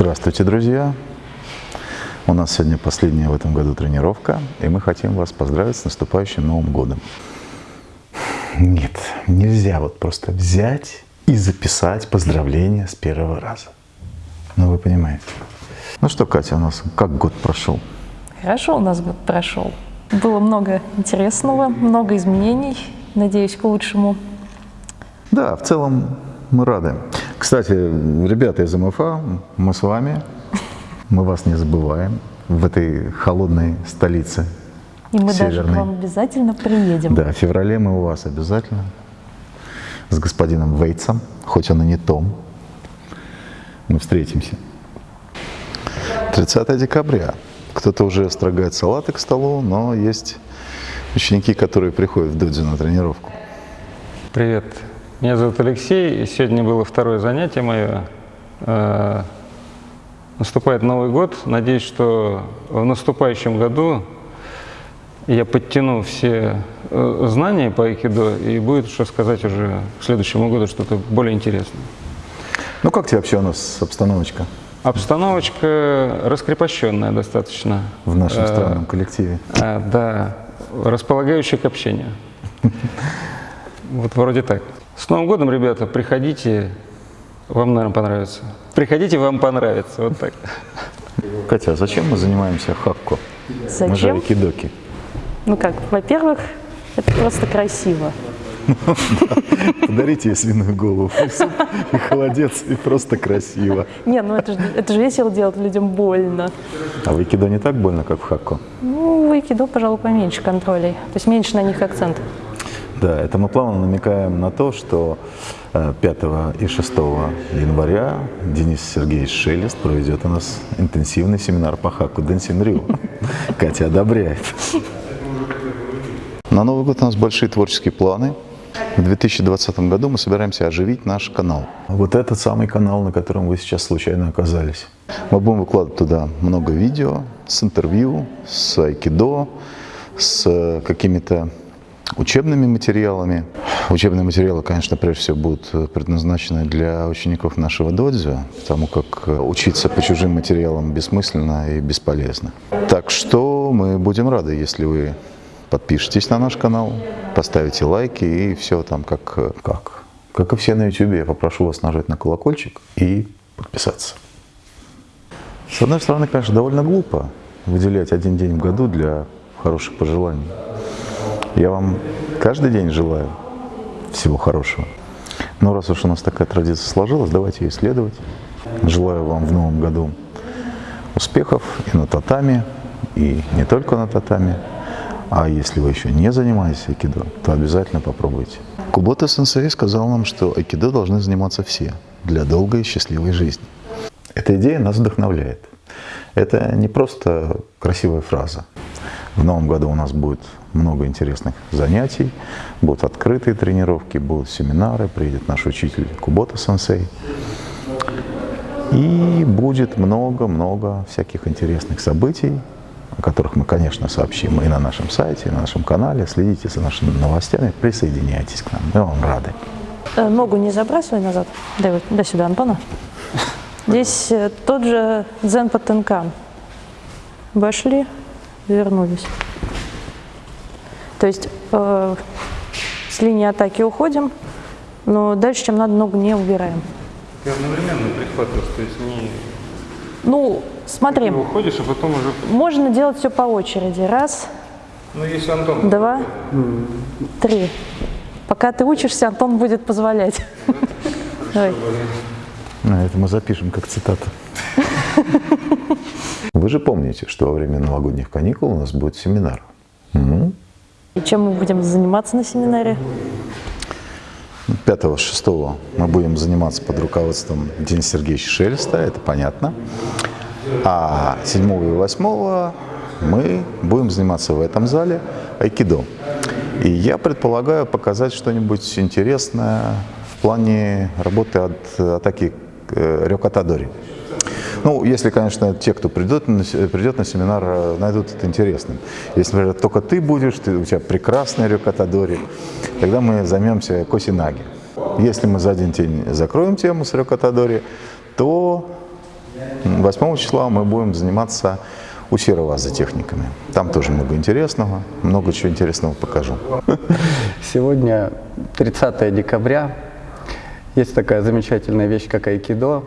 Здравствуйте, друзья! У нас сегодня последняя в этом году тренировка, и мы хотим вас поздравить с наступающим Новым годом. Нет, нельзя вот просто взять и записать поздравления с первого раза. Ну, вы понимаете. Ну что, Катя, у нас как год прошел? Хорошо у нас год прошел. Было много интересного, много изменений, надеюсь, к лучшему. Да, в целом мы рады. Кстати, ребята из МФА, мы с вами, мы вас не забываем в этой холодной столице И мы северной. даже к вам обязательно приедем. Да, в феврале мы у вас обязательно с господином Вейтсом, хоть он и не Том, мы встретимся. 30 декабря. Кто-то уже строгает салаты к столу, но есть ученики, которые приходят в додзю на тренировку. Привет, меня зовут Алексей, и сегодня было второе занятие мое. Э, Наступает Новый год, надеюсь, что в наступающем году я подтяну все э, знания по айкидо, и будет что сказать уже к следующему году что-то более интересное. Ну как тебе вообще у нас обстановочка Обстановочка раскрепощенная достаточно. в нашем Э, странном коллективе? Да, располагающая к общению. Вот вроде так. С Новым годом, ребята, приходите, вам, наверное, понравится. Приходите, вам понравится, вот так. Катя, а зачем мы занимаемся хакко? Мы же Зачем? айкидоки. Ну как, во-первых, это просто красиво. Подарите ей свиную голову и холодец, и просто красиво. Не, ну это же, это же весело делать людям больно. А в айкидо не так больно, как в хакко? Ну, в айкидо, пожалуй, поменьше контролей. То есть меньше на них акцент. Да, это мы плавно намекаем на то, что э, 5 и 6 января Денис Сергеевич Шелест проведет у нас интенсивный семинар по хаку Дэнсин Рю. Катя одобряет. На Новый год у нас большие творческие планы. В 2020 году мы собираемся оживить наш канал. Вот этот самый канал, на котором вы сейчас случайно оказались. Мы будем выкладывать туда много видео с интервью, с айкидо, с э, какими-то учебными материалами. Учебные материалы, конечно, прежде всего будут э, предназначены для учеников нашего додзё, потому как э, учиться по чужим материалам бессмысленно и бесполезно. Так что мы будем рады, если вы подпишитесь на наш канал, поставите лайки и все там как, э, как. Как и все на YouTube, я попрошу вас нажать на колокольчик и подписаться. С одной стороны, конечно, довольно глупо выделять один день в году для хороших пожеланий. Я вам каждый день желаю всего хорошего. Но раз уж у нас такая традиция сложилась, давайте ее исследовать. Желаю вам в новом году успехов и на татами, и не только на татами. А если вы еще не занимаетесь айкидо, то обязательно попробуйте. Кубота сенсей сказал нам, что айкидо должны заниматься все для долгой и счастливой жизни. Эта идея нас вдохновляет. Это не просто красивая фраза. В новом году у нас будет много интересных занятий, будут открытые тренировки, будут семинары, приедет наш учитель Кубота-сенсей. И будет много-много всяких интересных событий, о которых мы, конечно, сообщим и на нашем сайте, и на нашем канале. Следите за нашими новостями, присоединяйтесь к нам. Мы вам рады. Э, Ногу не забрасывай назад. Дай, вот- дай сюда, Антона. Здесь э, тот же дзен по тенкам. Вошли, вернулись. То есть э, с линии атаки уходим, но дальше, чем надо, ногу не убираем. Ты одновременно прихватываешь, то есть не Ну, смотри, уходишь, а потом уже... можно делать все по очереди. Раз, Ну, если Антон... два, три. Пока ты учишься, Антон будет позволять. Давай. А, Это мы запишем как цитату. Вы же помните, что во время новогодних каникул у нас будет семинар. М? И чем мы будем заниматься на семинаре? 5-6 мы будем заниматься под руководством Дениса Сергеевича Шелеста, это понятно. А 7 и 8 мы будем заниматься в этом зале айкидо. И я предполагаю показать что-нибудь интересное в плане работы от атаки э, рёкатадори. Ну, если, конечно, те, кто придет на, придет на семинар, э, найдут это интересным. Если, например, только ты будешь, ты, у тебя прекрасный рёкатадори, тогда мы займемся косинаги. Если мы за один день закроем тему с рёкатадори, то 8 числа мы будем заниматься у Серого за техниками. Там тоже много интересного, много чего интересного покажу. Сегодня 30 декабря. Есть такая замечательная вещь, как айкидо.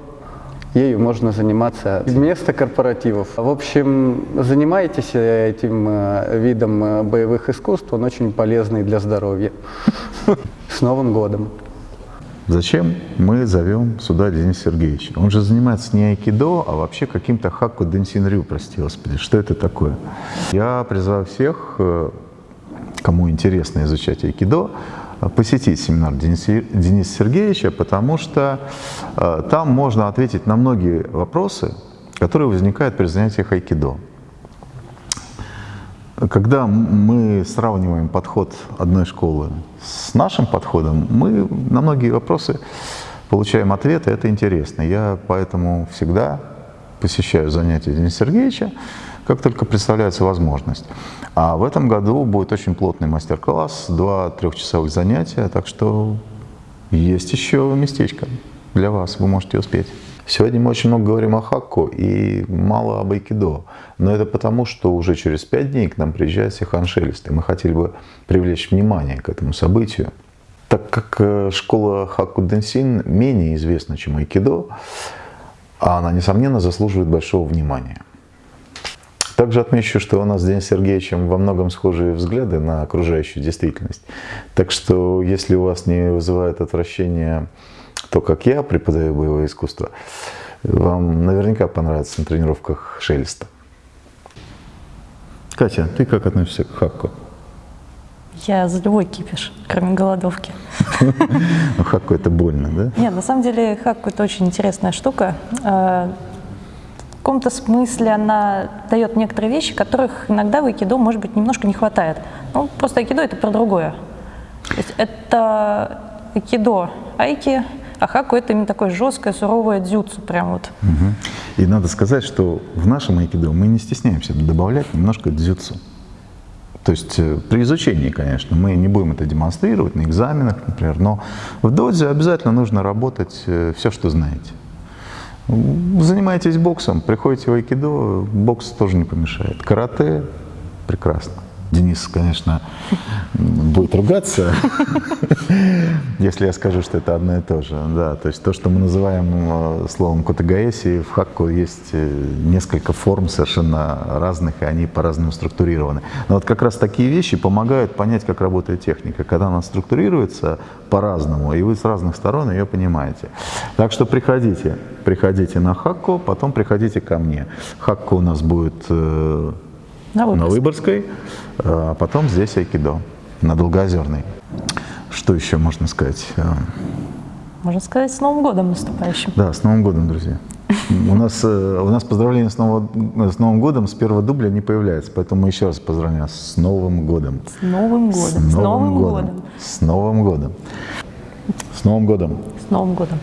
Ею можно заниматься вместо корпоративов. В общем, занимайтесь этим э, видом э, боевых искусств, он очень полезный для здоровья. С Новым годом! Зачем мы зовем сюда Дениса Сергеевича? Он же занимается не айкидо, а вообще каким-то хакку денсинрю, прости господи. Что это такое? Я призываю всех, э, кому интересно изучать айкидо, посетить семинар Дениса, Дениса Сергеевича, потому что э, там можно ответить на многие вопросы, которые возникают при занятиях айкидо. Когда мы сравниваем подход одной школы с нашим подходом, мы на многие вопросы получаем ответы, это интересно. Я поэтому всегда посещаю занятия Дениса Сергеевича, как только представляется возможность. А в этом году будет очень плотный мастер-класс, два трехчасовых занятия, так что есть еще местечко для вас, вы можете успеть. Сегодня мы очень много говорим о хакку и мало об айкидо. Но это потому, что уже через пять дней к нам приезжает Сихан Шелест, и мы хотели бы привлечь внимание к этому событию. Так как э, школа Хакку Денсин менее известна, чем айкидо, а она, несомненно, заслуживает большого внимания. Также отмечу, что у нас с Денисом Сергеевичем во многом схожие взгляды на окружающую действительность. Так что, если у вас не вызывает отвращение то, как я преподаю боевое искусство, вам наверняка понравится на тренировках шелеста. Катя, ты как относишься к хакку? Я за любой кипиш, кроме голодовки. Ну, хакку это больно, да? Нет, на самом деле хакку это очень интересная штука. Каком-то смысле она дает некоторые вещи, которых иногда в айкидо, может быть, немножко не хватает. Ну, просто айкидо это про другое. То есть это айкидо айки, а хаку это именно такое жесткое, суровое дзюцу прям вот. Угу. И надо сказать, что в нашем айкидо мы не стесняемся добавлять немножко дзюцу. То есть э, при изучении, конечно, мы не будем это демонстрировать на экзаменах, например, но в дозе обязательно нужно работать э, все, что знаете. Занимаетесь боксом, приходите в айкидо, бокс тоже не помешает. Карате – прекрасно. Денис, конечно, будет ругаться, если я скажу, что это одно и то же. Да, то есть то, что мы называем э, словом котагаэси, в хакку есть э, несколько форм совершенно разных, и они по-разному структурированы. Но вот как раз такие вещи помогают понять, как работает техника, когда она структурируется по-разному, и вы с разных сторон ее понимаете. Так что приходите, приходите на хакку, потом приходите ко мне. Хакку у нас будет э, на Выборгской. на Выборгской, а потом здесь айкидо, на Долгоозерной. Что еще можно сказать? А, можно сказать, с Новым годом наступающим. Да, с Новым годом, друзья. У нас, э, у нас поздравление с, Новым, с Новым годом с первого дубля не появляется, поэтому мы еще раз поздравляем с Новым годом. С Новым годом. С Новым, с Новым годом. годом. С Новым годом. С Новым годом. С Новым годом.